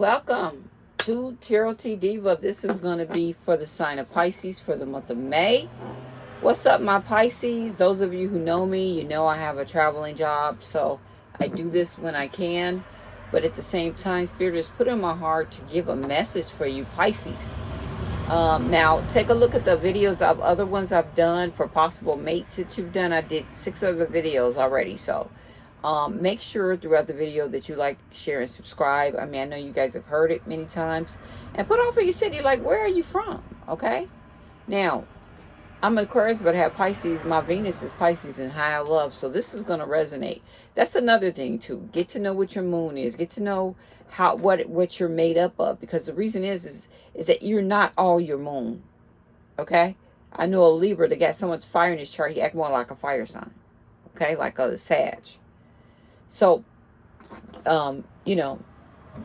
Welcome to Tarot T Diva. This is going to be for the sign of Pisces for the month of May. What's up, my Pisces? Those of you who know me, you know I have a traveling job, so I do this when I can. But at the same time, Spirit has put in my heart to give a message for you, Pisces. Um, now, take a look at the videos of other ones I've done for possible mates that you've done. I did six other videos already, so um, make sure throughout the video that you like, share, and subscribe. I mean, I know you guys have heard it many times. And put off for your city, like, where are you from? Okay? Now, I'm Aquarius, but I have Pisces. My Venus is Pisces in high love. So this is going to resonate. That's another thing, too. Get to know what your moon is. Get to know how what what you're made up of. Because the reason is, is, is that you're not all your moon. Okay? I know a Libra that got so much fire in his chart, he act more like a fire sign. Okay? Like a Sag. So, um, you know,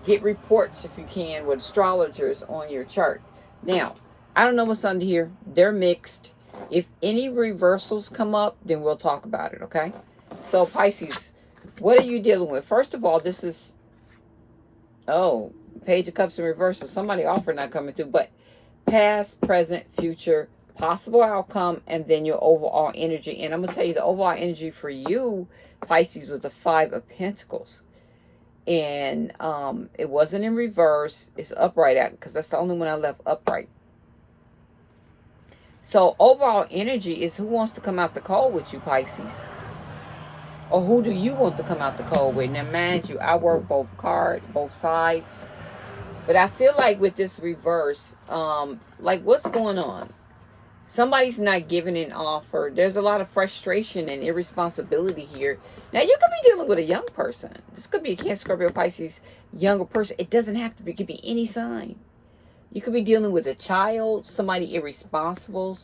get reports if you can with astrologers on your chart. Now, I don't know what's under here. They're mixed. If any reversals come up, then we'll talk about it, okay? So, Pisces, what are you dealing with? First of all, this is, oh, Page of Cups in reversal. Somebody offer not coming through, but past, present, future, possible outcome, and then your overall energy. And I'm going to tell you the overall energy for you Pisces was the Five of Pentacles. And um, it wasn't in reverse. It's upright because that's the only one I left upright. So overall energy is who wants to come out the cold with you, Pisces? Or who do you want to come out the cold with? Now, mind you, I work both cards, both sides. But I feel like with this reverse, um, like what's going on? Somebody's not giving an offer. There's a lot of frustration and irresponsibility here. Now, you could be dealing with a young person. This could be a Cancer, Scorpio, Pisces, younger person. It doesn't have to be. It could be any sign. You could be dealing with a child, somebody irresponsible.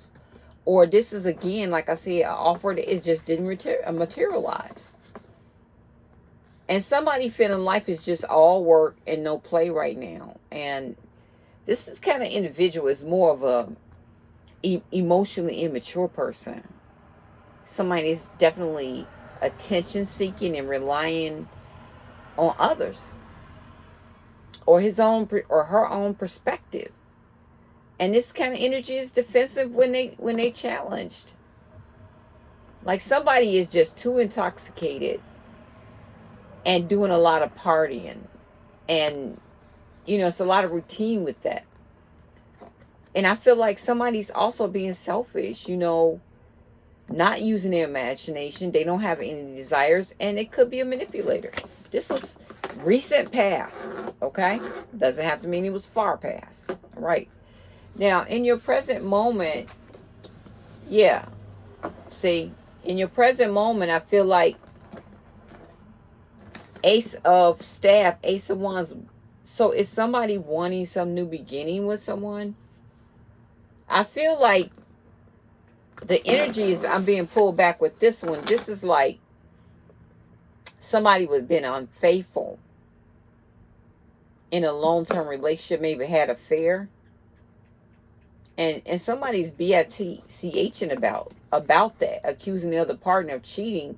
Or this is, again, like I said, an offer that it just didn't uh, materialize. And somebody feeling life is just all work and no play right now. And this is kind of individual. It's more of a e emotionally immature person. Somebody is definitely attention seeking and relying on others or his own or her own perspective. And this kind of energy is defensive when they when they challenged. Like somebody is just too intoxicated and doing a lot of partying. And you know, it's a lot of routine with that. And I feel like somebody's also being selfish, you know, not using their imagination. They don't have any desires, and it could be a manipulator. This was recent past, okay? Doesn't have to mean it was far past, right? Now, in your present moment, yeah, see, in your present moment, I feel like Ace of Staff, Ace of Wands. So is somebody wanting some new beginning with someone? I feel like the energy is I'm being pulled back with this one. This is like somebody would have been unfaithful in a long-term relationship, maybe had affair. And and somebody's BITCHing about about that, accusing the other partner of cheating,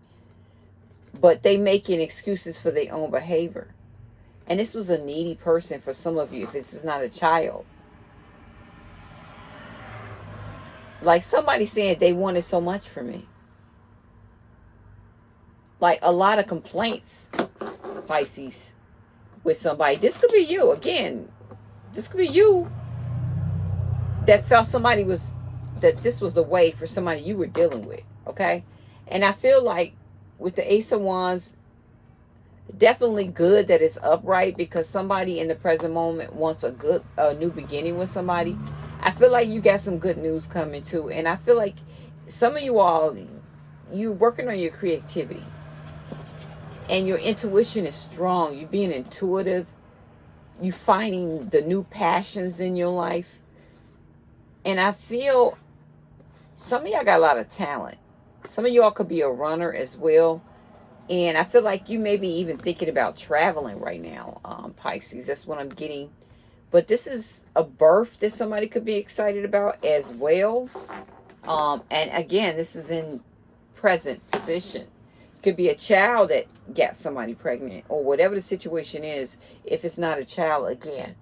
but they making excuses for their own behavior. And this was a needy person for some of you, if this is not a child. Like somebody saying they wanted so much from me. Like a lot of complaints, Pisces, with somebody. This could be you. Again, this could be you that felt somebody was, that this was the way for somebody you were dealing with. Okay? And I feel like with the Ace of Wands, definitely good that it's upright because somebody in the present moment wants a good, a new beginning with somebody. I feel like you got some good news coming too. And I feel like some of you all, you're working on your creativity. And your intuition is strong. You're being intuitive. You finding the new passions in your life. And I feel some of y'all got a lot of talent. Some of y'all could be a runner as well. And I feel like you may be even thinking about traveling right now, um, Pisces. That's what I'm getting but this is a birth that somebody could be excited about as well. Um, and again, this is in present position. Could be a child that got somebody pregnant or whatever the situation is. If it's not a child, again,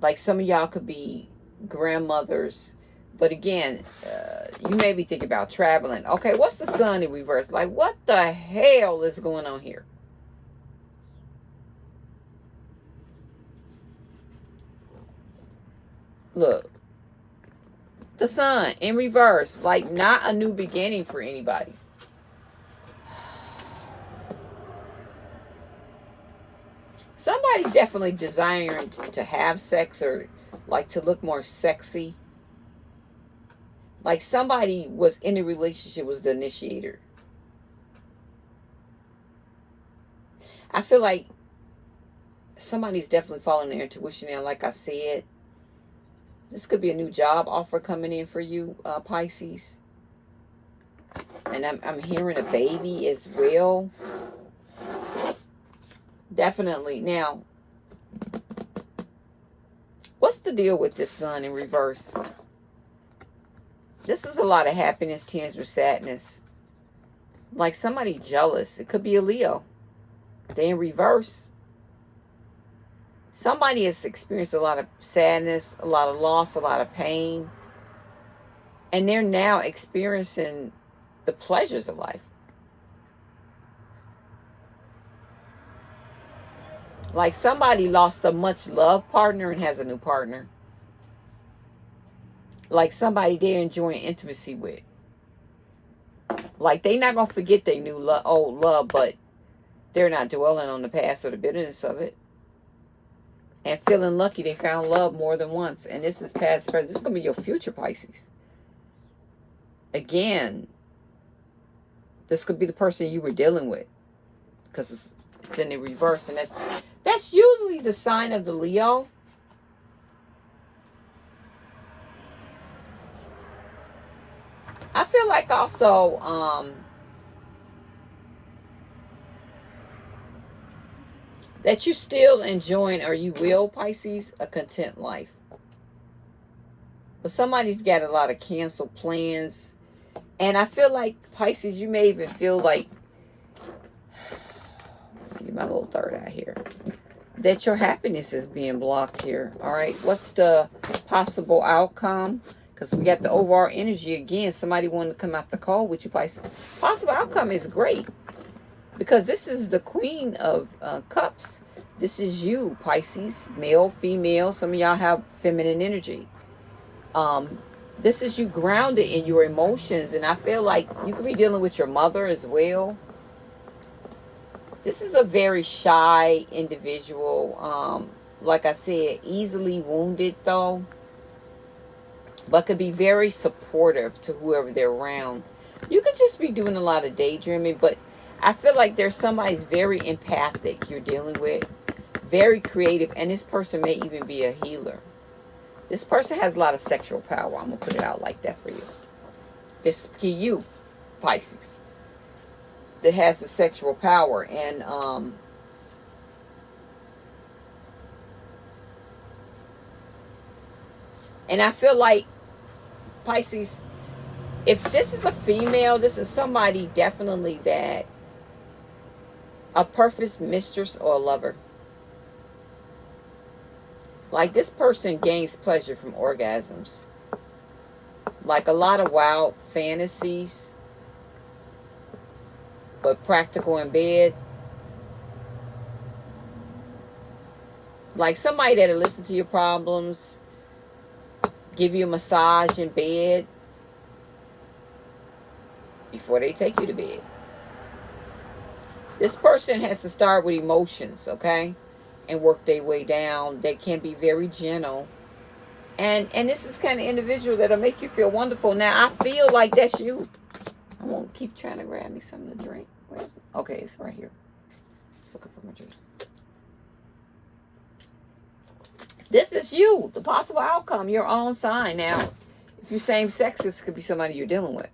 like some of y'all could be grandmothers. But again, uh, you may be thinking about traveling. Okay, what's the sun in reverse? Like, what the hell is going on here? Look, the sun in reverse, like not a new beginning for anybody. Somebody's definitely desiring to have sex or like to look more sexy. Like somebody was in a relationship was the initiator. I feel like somebody's definitely following their intuition and like I said, this could be a new job offer coming in for you, uh, Pisces. And I'm, I'm hearing a baby as well. Definitely. Now, what's the deal with this sun in reverse? This is a lot of happiness, tears with sadness. Like somebody jealous. It could be a Leo. They in reverse somebody has experienced a lot of sadness, a lot of loss, a lot of pain, and they're now experiencing the pleasures of life. Like somebody lost a much loved partner and has a new partner. Like somebody they're enjoying intimacy with. Like they're not gonna forget their new lo old love, but they're not dwelling on the past or the bitterness of it and feeling lucky they found love more than once. And this is past, present. This is going to be your future Pisces. Again, this could be the person you were dealing with because it's, it's in the reverse. And that's, that's usually the sign of the Leo. I feel like also, um, that you still enjoying or you will, Pisces, a content life. But somebody's got a lot of canceled plans. And I feel like, Pisces, you may even feel like, get my little third eye here, that your happiness is being blocked here. All right, what's the possible outcome? Because we got the overall energy again. Somebody wanted to come out the call with you, Pisces. Possible outcome is great because this is the queen of uh, cups. This is you pisces. Male female. Some of y'all have feminine energy. Um this is you grounded in your emotions. And i feel like you could be dealing with your mother as well. This is a very shy individual. Um like i said easily wounded though. But could be very supportive to whoever they're around. You could just be doing a lot of daydreaming but I feel like there's somebody's very empathic you're dealing with, very creative, and this person may even be a healer. This person has a lot of sexual power. I'm going to put it out like that for you. This you, Pisces, that has the sexual power. And, um, and I feel like Pisces, if this is a female, this is somebody definitely that a perfect mistress or a lover. Like this person gains pleasure from orgasms. Like a lot of wild fantasies, but practical in bed. Like somebody that'll listen to your problems, give you a massage in bed before they take you to bed. This person has to start with emotions, okay? And work their way down. They can be very gentle. And and this is kind of individual that'll make you feel wonderful. Now, I feel like that's you. I won't keep trying to grab me something to drink. Okay, it's right here. Just looking for my drink. This is you. The possible outcome, your own sign. Now, if you're same sex, this could be somebody you're dealing with.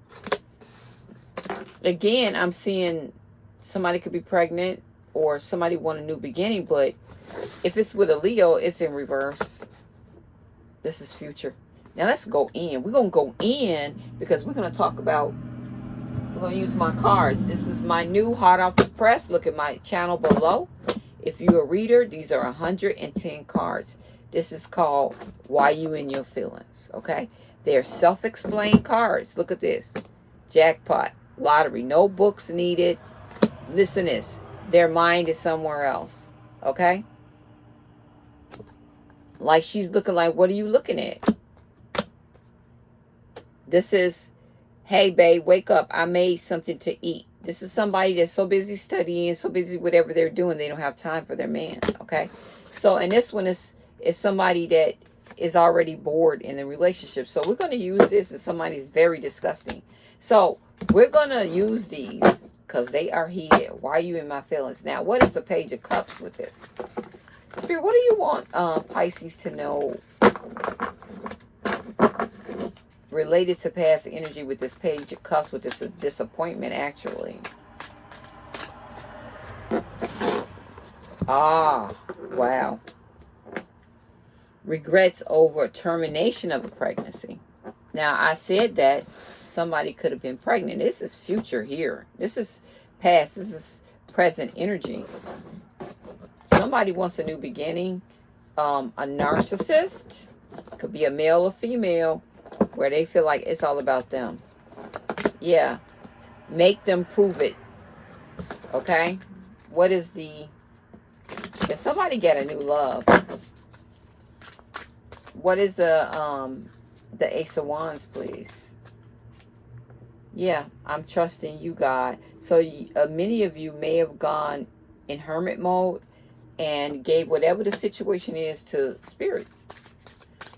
Again, I'm seeing somebody could be pregnant or somebody want a new beginning, but if it's with a Leo, it's in reverse. This is future. Now let's go in. We're going to go in because we're going to talk about, we're going to use my cards. This is my new hot off the press. Look at my channel below. If you're a reader, these are 110 cards. This is called Why You in Your Feelings, okay? They're self-explained cards. Look at this. Jackpot, lottery, no books needed. Listen this. Their mind is somewhere else, okay? Like she's looking like, what are you looking at? This is, hey, babe, wake up. I made something to eat. This is somebody that's so busy studying, so busy whatever they're doing, they don't have time for their man, okay? So, and this one is, is somebody that is already bored in the relationship. So we're going to use this as somebody's very disgusting. So we're going to use these because they are heated. Why are you in my feelings? Now, what is the Page of Cups with this? Spirit, what do you want uh, Pisces to know related to past energy with this Page of Cups, with this disappointment, actually? Ah, wow. Regrets over termination of a pregnancy. Now, I said that somebody could have been pregnant. This is future here. This is past. This is present energy. Somebody wants a new beginning. Um, a narcissist. Could be a male or female. Where they feel like it's all about them. Yeah. Make them prove it. Okay? What is the... Can somebody get a new love? What is the um the Ace of Wands, please? Yeah, I'm trusting you, God. So uh, many of you may have gone in hermit mode and gave whatever the situation is to spirit.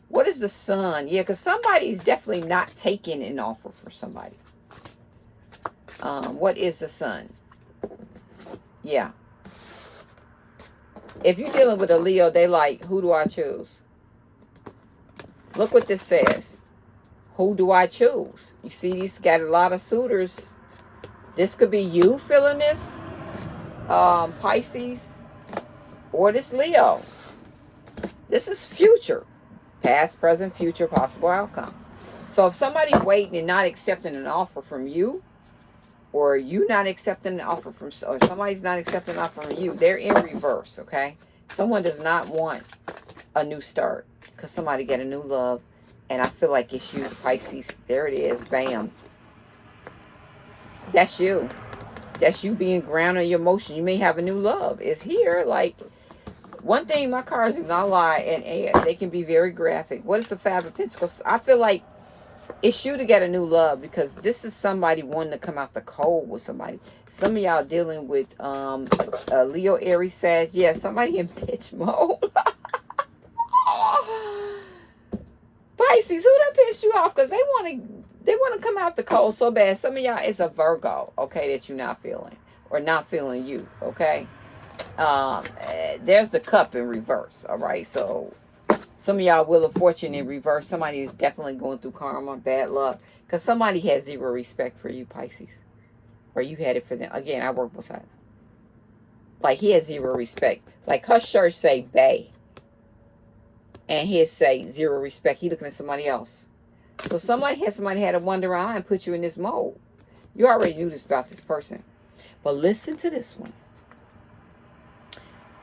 What is the sun? Yeah, because somebody's definitely not taking an offer for somebody. Um, what is the sun? Yeah. If you're dealing with a Leo, they like, who do I choose? Look what this says who do I choose? You see, he's got a lot of suitors. This could be you feeling this, um, Pisces, or this Leo. This is future. Past, present, future, possible outcome. So if somebody's waiting and not accepting an offer from you, or you not accepting an offer from, or somebody's not accepting an offer from you, they're in reverse, okay? Someone does not want a new start because somebody get a new love and I feel like it's you, Pisces. There it is. Bam. That's you. That's you being grounded in your emotion. You may have a new love. It's here. Like, one thing, my cards do not lie, and, they can be very graphic. What is the Five of Pentacles? I feel like it's you to get a new love because this is somebody wanting to come out the cold with somebody. Some of y'all dealing with um, a Leo, Aries, Sag. Yeah, somebody in bitch mode. Pisces, who done pissed you off? Because they want to they want to come out the cold so bad. Some of y'all, it's a Virgo, okay, that you're not feeling. Or not feeling you, okay? Um, eh, there's the cup in reverse, all right? So, some of y'all Wheel of Fortune in reverse. Somebody is definitely going through karma, bad luck. Because somebody has zero respect for you, Pisces. Or you had it for them. Again, I work both sides. Like, he has zero respect. Like, her shirt say, Bay and he'd say zero respect. He looking at somebody else. So somebody had somebody had a wonder eye and put you in this mode. You already knew this about this person. But listen to this one.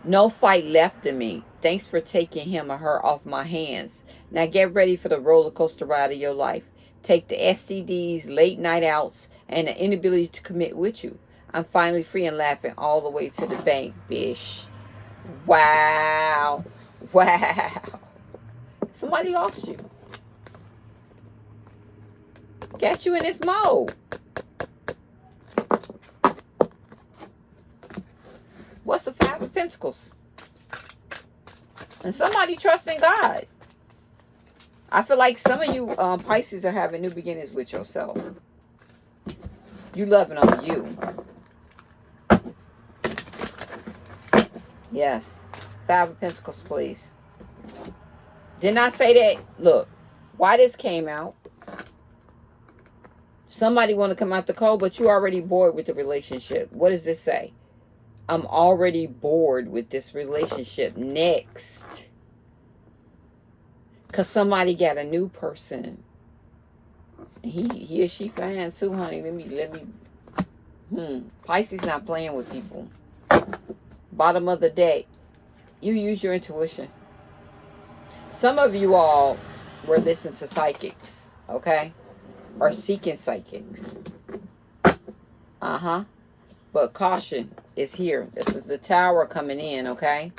No fight left in me. Thanks for taking him or her off my hands. Now get ready for the roller coaster ride of your life. Take the STDs, late night outs, and the inability to commit with you. I'm finally free and laughing all the way to the bank, bish. Wow. Wow. Somebody lost you. Got you in this mode. What's the Five of Pentacles? And somebody trusting God. I feel like some of you um, Pisces are having new beginnings with yourself. You loving on you. Yes. Five of Pentacles, please. Didn't I say that? Look, why this came out. Somebody want to come out the cold, but you already bored with the relationship. What does this say? I'm already bored with this relationship. Next. Because somebody got a new person. He, he or she fine too, honey. Let me, let me Hmm. Pisces not playing with people. Bottom of the deck. You use your intuition. Some of you all were listening to psychics, okay? Or seeking psychics. Uh-huh. But caution is here. This is the tower coming in, okay?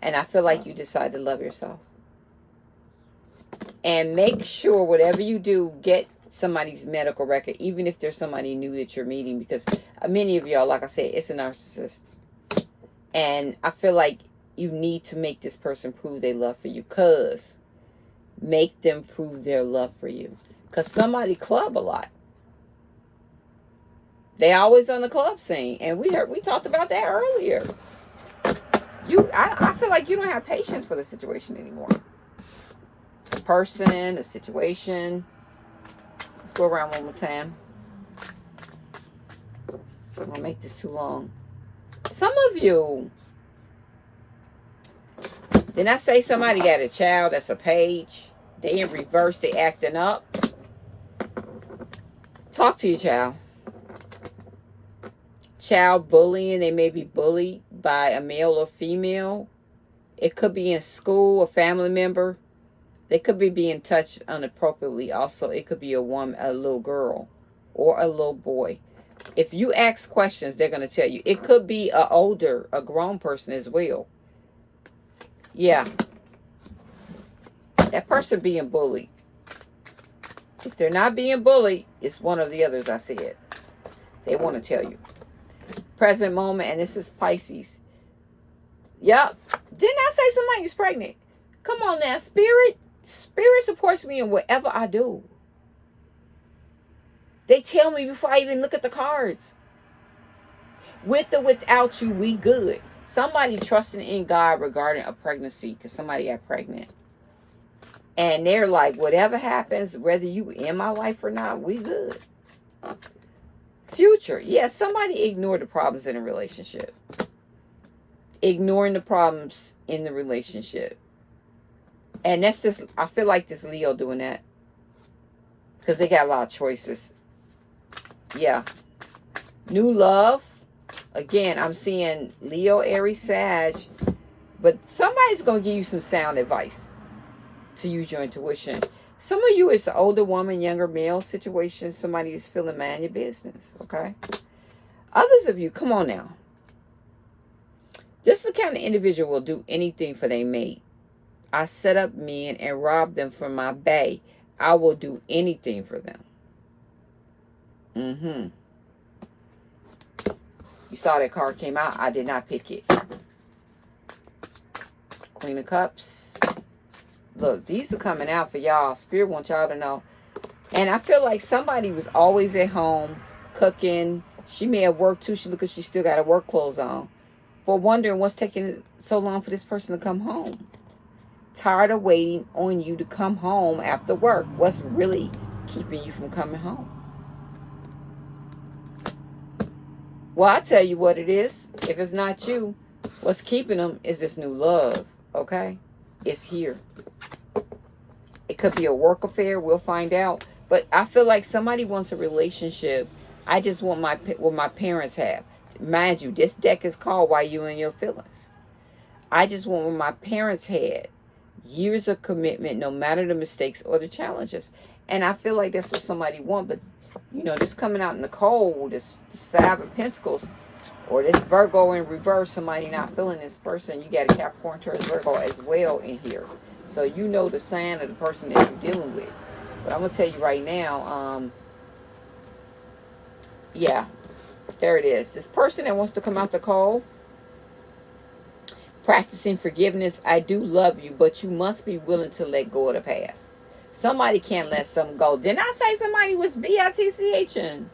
And I feel like you decide to love yourself. And make sure whatever you do, get somebody's medical record, even if there's somebody new that you're meeting. Because many of y'all, like I said, it's a narcissist. And I feel like you need to make this person prove their love for you. Because make them prove their love for you. Because somebody club a lot. They always on the club scene. And we heard we talked about that earlier. You I, I feel like you don't have patience for the situation anymore. The person, the situation. Let's go around one more time. I'm gonna make this too long. Some of you did I say somebody got a child that's a page? They in reverse, they acting up. Talk to your child child bullying. They may be bullied by a male or female. It could be in school, a family member. They could be being touched inappropriately. Also, it could be a woman, a little girl, or a little boy. If you ask questions, they're going to tell you. It could be a older, a grown person as well. Yeah. That person being bullied. If they're not being bullied, it's one of the others I said. They want to tell you present moment, and this is Pisces. Yep. Didn't I say somebody was pregnant? Come on now, spirit. Spirit supports me in whatever I do. They tell me before I even look at the cards. With or without you, we good. Somebody trusting in God regarding a pregnancy because somebody got pregnant. And they're like, whatever happens, whether you in my life or not, we good. Future. Yeah, somebody ignore the problems in a relationship. Ignoring the problems in the relationship. And that's just, I feel like this Leo doing that. Because they got a lot of choices. Yeah. New love. Again, I'm seeing Leo, Aries, Sag. But somebody's going to give you some sound advice to use your intuition. Some of you, it's the older woman, younger male situation. Somebody is feeling man your business, okay? Others of you, come on now. This is the kind of individual will do anything for their mate. I set up men and rob them from my bay. I will do anything for them. Mm-hmm. You saw that card came out. I did not pick it. Queen of Cups. Look, these are coming out for y'all. Spirit wants y'all to know. And I feel like somebody was always at home cooking. She may have worked too. She look she still got her work clothes on. But wondering what's taking so long for this person to come home. Tired of waiting on you to come home after work. What's really keeping you from coming home? Well, i tell you what it is. If it's not you, what's keeping them is this new love. Okay? It's here. It could be a work affair. We'll find out. But I feel like somebody wants a relationship. I just want my what my parents have. Mind you, this deck is called Why You and Your Feelings. I just want what my parents had. Years of commitment, no matter the mistakes or the challenges. And I feel like that's what somebody want. But, you know, this coming out in the cold, this, this Five of Pentacles, or this Virgo in reverse, somebody not feeling this person. You got a Capricorn, Taurus, Virgo as well in here. So you know the sign of the person that you're dealing with. But I'm going to tell you right now, um, yeah, there it is. This person that wants to come out the cold, practicing forgiveness. I do love you, but you must be willing to let go of the past. Somebody can't let something go. Didn't I say somebody was B-I-T-C-H-ing?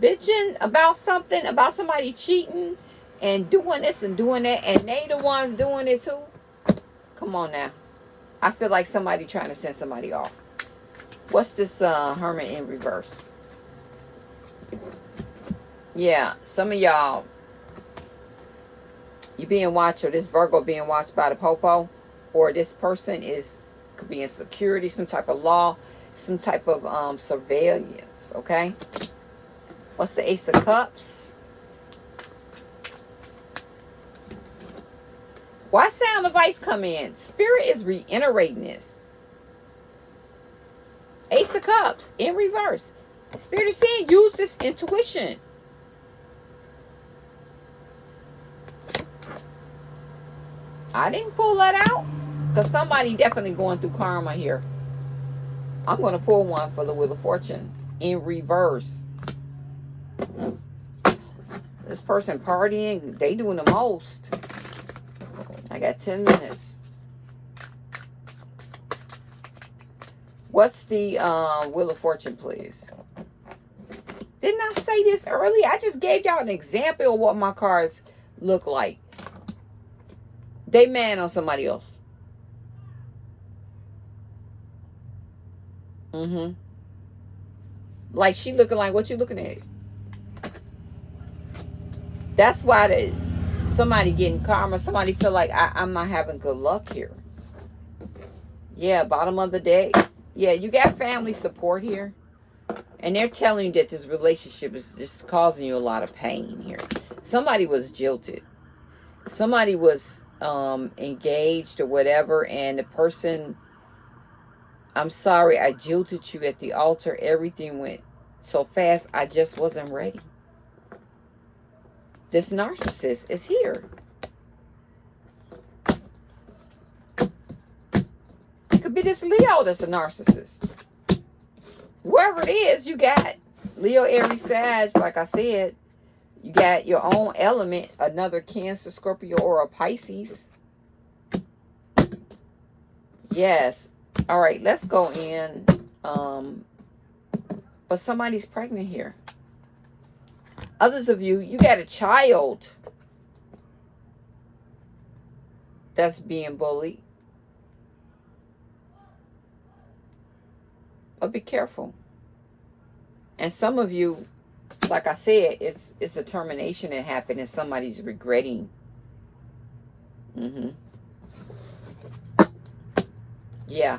Bitching about something, about somebody cheating and doing this and doing that, and they the ones doing it too? Come on now. I feel like somebody trying to send somebody off. What's this uh, Hermit in reverse? Yeah, some of y'all, you being watched, or this Virgo being watched by the Popo, or this person is, could be in security, some type of law, some type of um, surveillance, okay? What's the Ace of Cups? Why sound advice come in? Spirit is reiterating this. Ace of Cups in reverse. Spirit is saying use this intuition. I didn't pull that out because somebody definitely going through karma here. I'm going to pull one for the Wheel of Fortune in reverse. This person partying, they doing the most. I got 10 minutes. What's the uh, Wheel of Fortune, please? Didn't I say this earlier? I just gave y'all an example of what my cards look like. They man on somebody else. Mm-hmm. Like she looking like what you looking at? That's why the, somebody getting karma, somebody feel like I, I'm not having good luck here. Yeah, bottom of the day. Yeah, you got family support here. And they're telling you that this relationship is just causing you a lot of pain here. Somebody was jilted. Somebody was um, engaged or whatever, and the person, I'm sorry, I jilted you at the altar. Everything went so fast, I just wasn't ready. This narcissist is here. It could be this Leo that's a narcissist. Whoever it is, you got Leo, Aries, Sag, like I said, you got your own element, another Cancer, Scorpio, or a Pisces. Yes. All right, let's go in. Um, but somebody's pregnant here. Others of you, you got a child that's being bullied. But be careful. And some of you, like I said, it's it's a termination that happened and somebody's regretting. Mm-hmm. Yeah.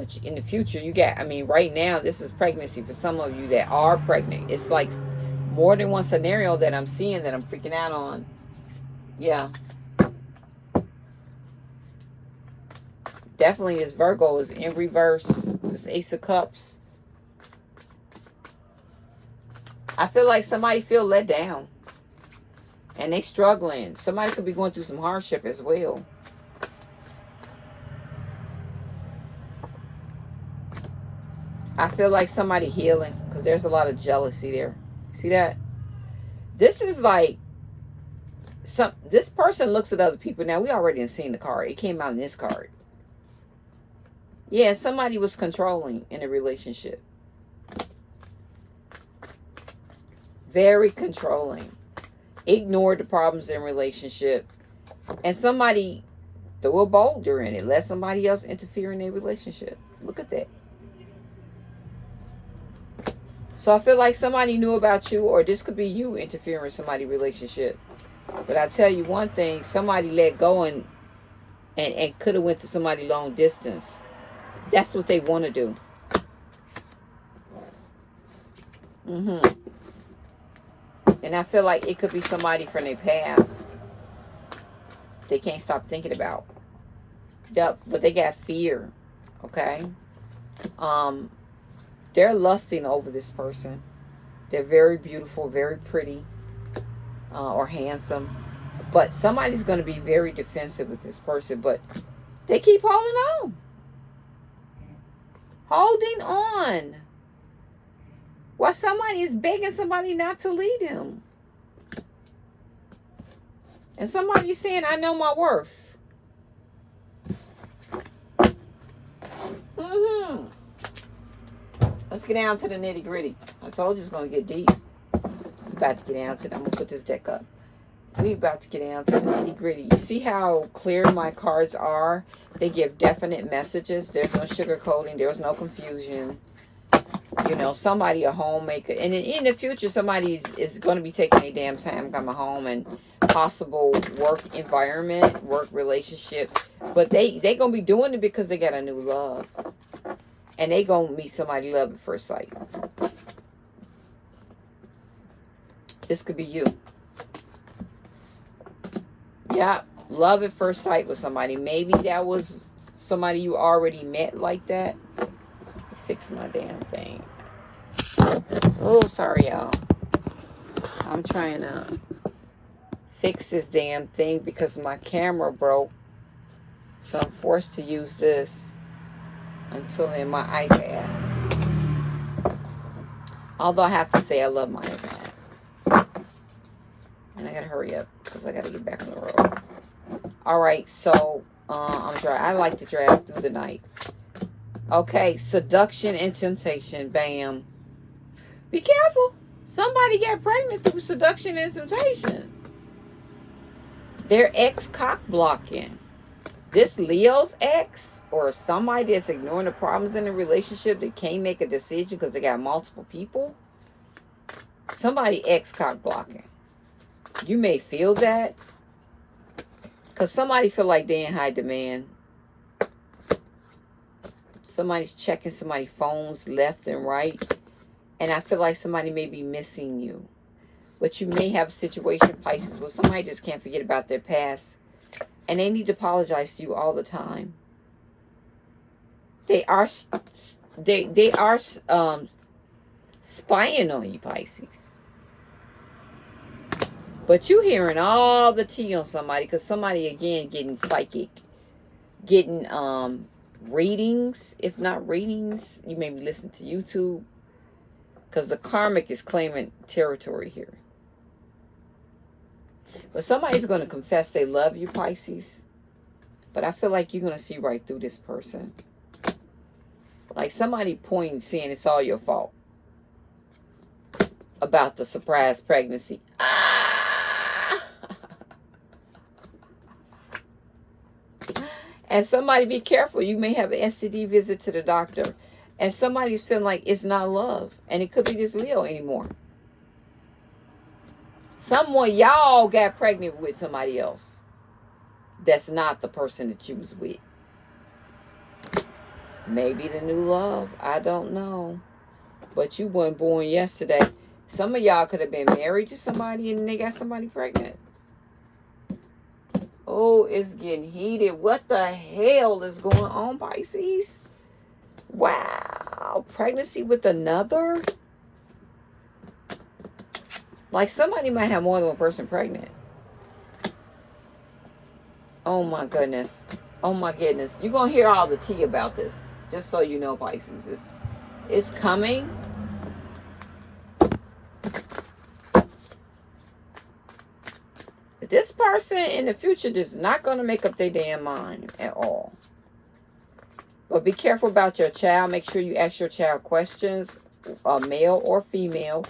But in the future, you got, I mean, right now, this is pregnancy for some of you that are pregnant. It's like more than one scenario that I'm seeing that I'm freaking out on. Yeah. Definitely is Virgo is in reverse. This Ace of Cups. I feel like somebody feel let down. And they struggling. Somebody could be going through some hardship as well. I feel like somebody healing because there's a lot of jealousy there. See that? This is like some this person looks at other people. Now we already seen the card. It came out in this card. Yeah, somebody was controlling in a relationship. Very controlling. Ignored the problems in relationship. And somebody threw a boulder in it. Let somebody else interfere in their relationship. Look at that. So I feel like somebody knew about you or this could be you interfering in somebody's relationship. But I tell you one thing, somebody let go and and, and could have went to somebody long distance. That's what they want to do. Mm-hmm. And I feel like it could be somebody from their past. They can't stop thinking about. Yep, but they got fear. Okay? Um, they're lusting over this person. They're very beautiful, very pretty, uh, or handsome. But somebody's going to be very defensive with this person. But they keep holding on holding on while somebody is begging somebody not to lead him. And somebody's saying, I know my worth. Mm-hmm. Let's get down to the nitty gritty. I told you it's going to get deep. I'm about to get down to it. I'm going to put this deck up. We about to get down to the nitty gritty. You see how clear my cards are? They give definite messages. There's no sugarcoating. There's no confusion. You know, somebody, a homemaker. And in, in the future, somebody is, is going to be taking a damn time coming home and possible work environment, work relationship. But they, they going to be doing it because they got a new love. And they going to meet somebody love at first sight. This could be you. Yeah, love at first sight with somebody. Maybe that was somebody you already met like that. Fix my damn thing. Oh, sorry, y'all. I'm trying to fix this damn thing because my camera broke. So I'm forced to use this until in my iPad. Although I have to say I love my iPad. And I gotta hurry up because I gotta get back on the road. Alright, so uh, I'm dry. I like to drive through the night. Okay, seduction and temptation. Bam. Be careful. Somebody got pregnant through seduction and temptation. Their ex cock blocking. This Leo's ex or somebody that's ignoring the problems in the relationship that can't make a decision because they got multiple people. Somebody ex cock blocking. You may feel that. Because somebody feel like they in high demand. Somebody's checking somebody's phones left and right. And I feel like somebody may be missing you. But you may have a situation, Pisces, where somebody just can't forget about their past. And they need to apologize to you all the time. They are they they are um, spying on you, Pisces. But you hearing all the tea on somebody because somebody, again, getting psychic. Getting um, readings. If not readings, you may be listening to YouTube because the karmic is claiming territory here. But somebody's going to confess they love you, Pisces. But I feel like you're going to see right through this person. Like somebody pointing, saying it's all your fault. About the surprise pregnancy. And somebody be careful. You may have an STD visit to the doctor and somebody's feeling like it's not love and it could be this leo anymore someone y'all got pregnant with somebody else. That's not the person that you was with. Maybe the new love i don't know. But you weren't born yesterday. Some of y'all could have been married to somebody and they got somebody pregnant. Oh it's getting heated. What the hell is going on pisces? Wow, pregnancy with another? Like somebody might have more than one person pregnant. Oh my goodness. Oh my goodness. You're going to hear all the tea about this. Just so you know, Pisces. It's, it's coming. This person in the future is not going to make up their damn mind at all. But be careful about your child. Make sure you ask your child questions, a male or female.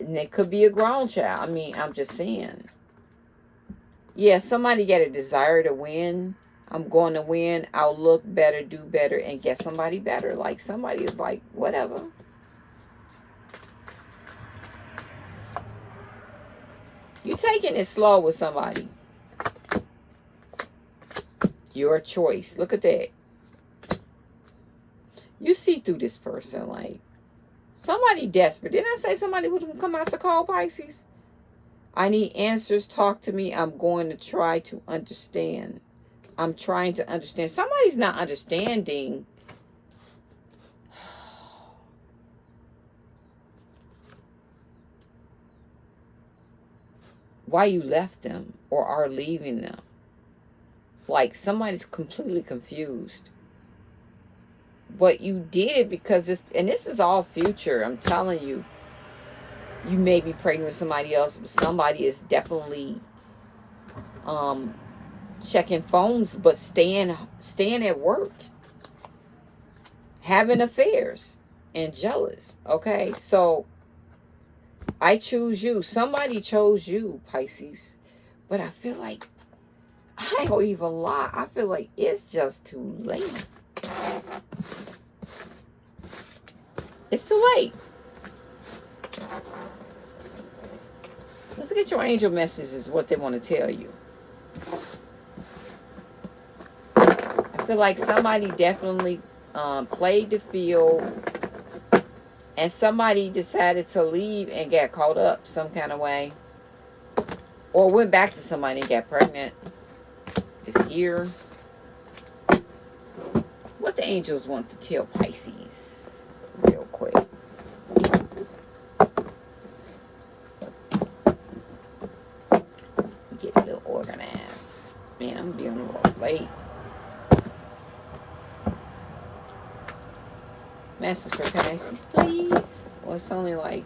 And it could be a grown child. I mean, I'm just saying. Yeah, somebody get a desire to win. I'm going to win. I'll look better, do better, and get somebody better. Like somebody is like, whatever. You're taking it slow with somebody. Your choice. Look at that you see through this person like somebody desperate. Didn't i say somebody would come out to call pisces? I need answers. Talk to me. I'm going to try to understand. I'm trying to understand. Somebody's not understanding. Why you left them or are leaving them. Like somebody's completely confused but you did because this and this is all future i'm telling you. You may be pregnant with somebody else but somebody is definitely um checking phones but staying staying at work. Having affairs and jealous okay? So i choose you. Somebody chose you pisces. But i feel like i don't even lie. I feel like it's just too late it's too late. Let's get your angel messages, what they want to tell you. I feel like somebody definitely um, played the field and somebody decided to leave and get caught up some kind of way or went back to somebody and got pregnant is here the angels want to tell pisces real quick get a little organized man i'm being a little late Message for Pisces, please. Well, it's only like,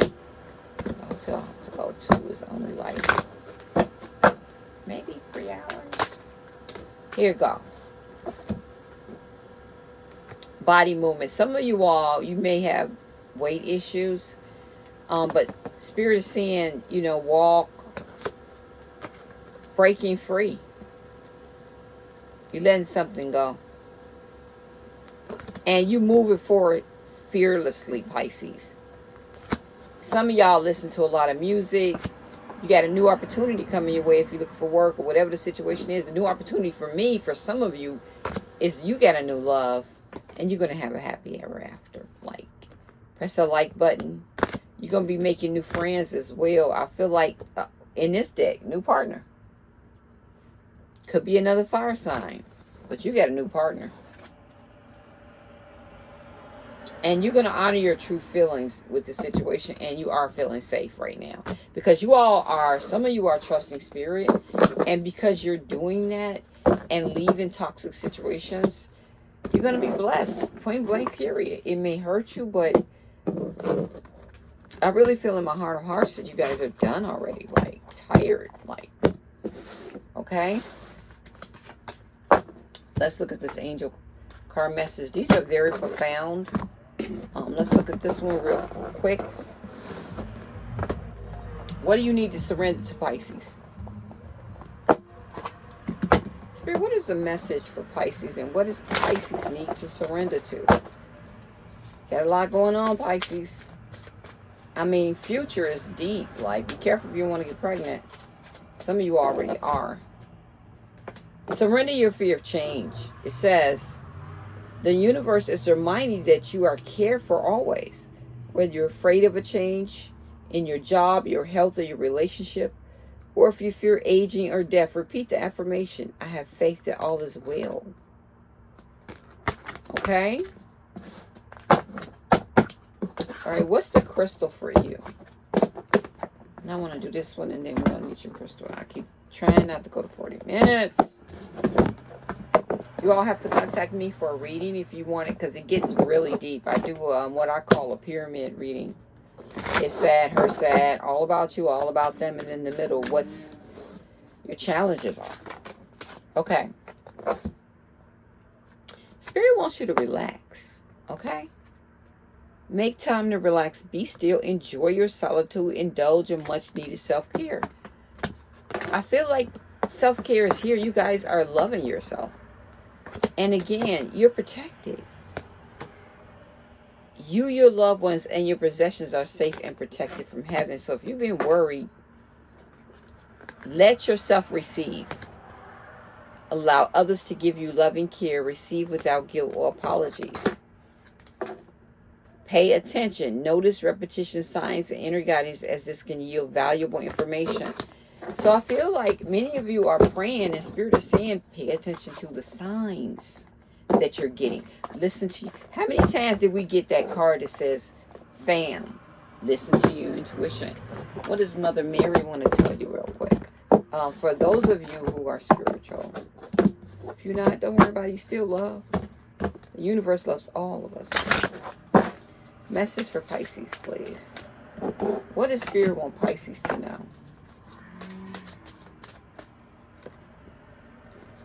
oh, till code two is only like maybe three hours. Here you go. Body movement. Some of you all, you may have weight issues, um, but Spirit is saying, you know, walk, breaking free. You're letting something go and you move it forward fearlessly, Pisces. Some of y'all listen to a lot of music. You got a new opportunity coming your way if you're looking for work or whatever the situation is. The new opportunity for me, for some of you, is you got a new love and you're going to have a happy ever after. Like, press the like button. You're going to be making new friends as well. I feel like uh, in this deck, new partner. Could be another fire sign, but you got a new partner. and you're going to honor your true feelings with the situation and you are feeling safe right now because you all are some of you are trusting spirit and because you're doing that and leaving toxic situations you're going to be blessed point blank period it may hurt you but i really feel in my heart of hearts that you guys are done already like tired like okay let's look at this angel card message these are very profound um, let's look at this one real quick. What do you need to surrender to Pisces? Spirit, what is the message for Pisces and what does Pisces need to surrender to? Got a lot going on, Pisces. I mean, future is deep. Like, be careful if you want to get pregnant. Some of you already are. Surrender your fear of change. It says, the universe is reminding that you are cared for always. Whether you're afraid of a change in your job, your health, or your relationship, or if you fear aging or death, repeat the affirmation. I have faith that all is well. Okay? All right, what's the crystal for you? Now I want to do this one and then we're going to meet your crystal. I keep trying not to go to 40 minutes. You all have to contact me for a reading if you want it because it gets really deep. I do um, what I call a pyramid reading. It's sad, her sad, all about you, all about them, and in the middle, what's your challenges are. Okay. Spirit wants you to relax, okay? Make time to relax. Be still. Enjoy your solitude. Indulge in much needed self-care. I feel like self-care is here. You guys are loving yourself. And again, you're protected. You, your loved ones, and your possessions are safe and protected from heaven. So if you've been worried, let yourself receive. Allow others to give you loving care. Receive without guilt or apologies. Pay attention. Notice repetition signs and inner guidance as this can yield valuable information. So I feel like many of you are praying and Spirit is saying, pay attention to the signs that you're getting. Listen to you. How many times did we get that card that says, fam, listen to your intuition? What does Mother Mary want to tell you real quick? Um, for those of you who are spiritual, if you're not, don't worry about it. You still love. The universe loves all of us. Message for Pisces, please. What does Spirit want Pisces to know?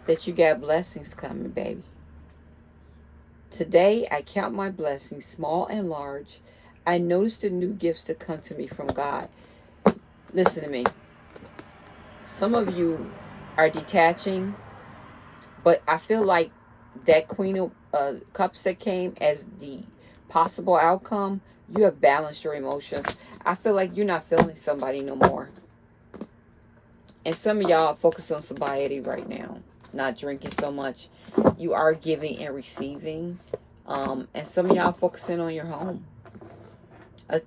that you got blessings coming, baby. Today, I count my blessings, small and large. I notice the new gifts that come to me from God. Listen to me. Some of you are detaching, but I feel like that Queen of uh, Cups that came as the possible outcome, you have balanced your emotions. I feel like you're not feeling somebody no more. And some of y'all focus on sobriety right now not drinking so much. You are giving and receiving. Um, and some of y'all focusing on your home. Uh,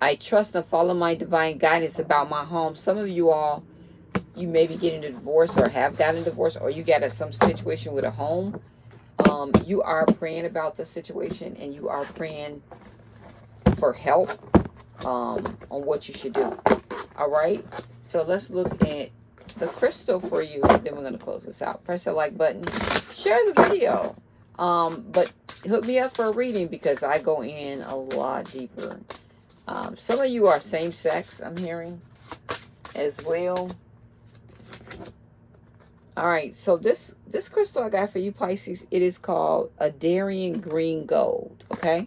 I trust and follow my divine guidance about my home. Some of you all, you may be getting a divorce or have gotten a divorce or you got a, some situation with a home. Um, you are praying about the situation and you are praying for help um, on what you should do. All right. So let's look at the crystal for you. Then we're going to close this out. Press the like button. Share the video. Um, but hook me up for a reading because I go in a lot deeper. Um, some of you are same sex, I'm hearing, as well. All right, so this this crystal I got for you Pisces, it is called a Andara Green Gold, okay?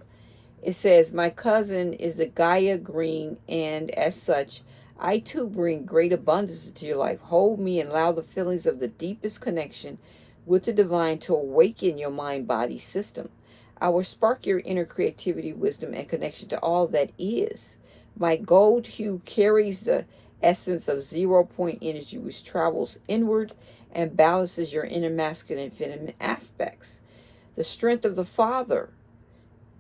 It says, my cousin is the Gaia Green, and as such, I too bring great abundance into your life. Hold me and allow the feelings of the deepest connection with the divine to awaken your mind-body system. I will spark your inner creativity, wisdom, and connection to all that is. My gold hue carries the essence of zero point energy, which travels inward and balances your inner masculine and feminine aspects. The strength of the father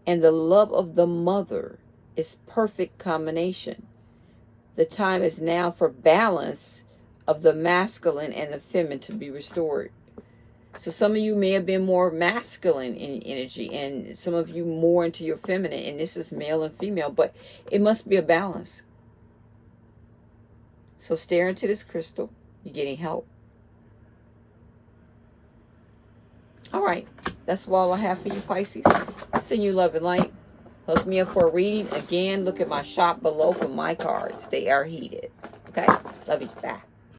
and the love of the mother is perfect combination. The time is now for balance of the masculine and the feminine to be restored. So some of you may have been more masculine in energy and some of you more into your feminine and this is male and female, but it must be a balance. So stare into this crystal. You're getting help. All right. That's all I have for you, Pisces. Send you love and light. Hook me up for a reading. Again, look at my shop below for my cards. They are heated. Okay? Love you. Bye.